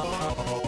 Oh,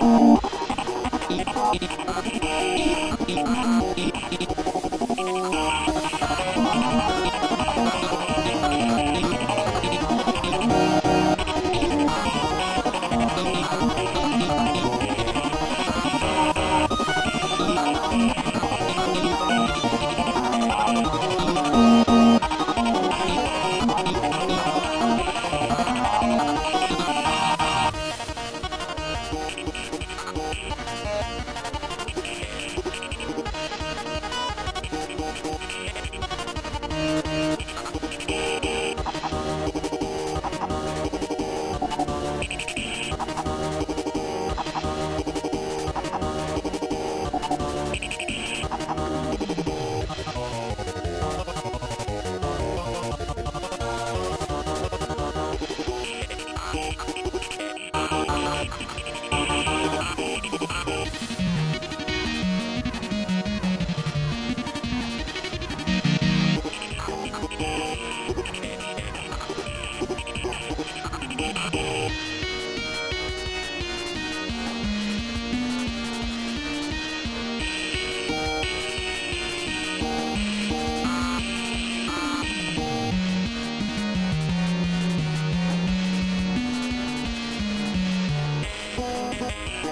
いいいいいい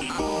You.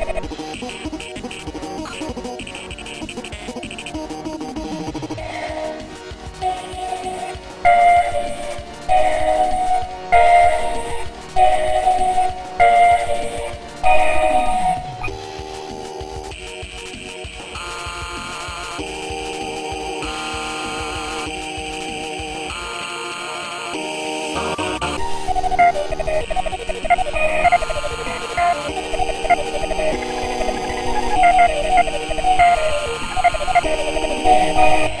Thank you.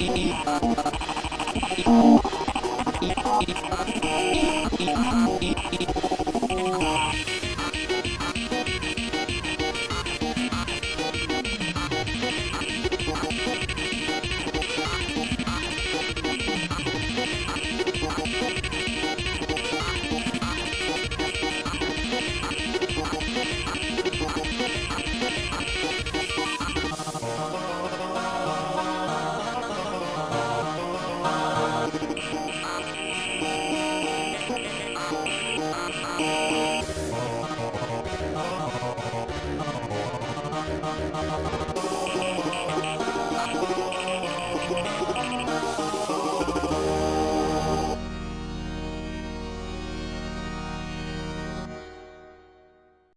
Thank you. Yeah.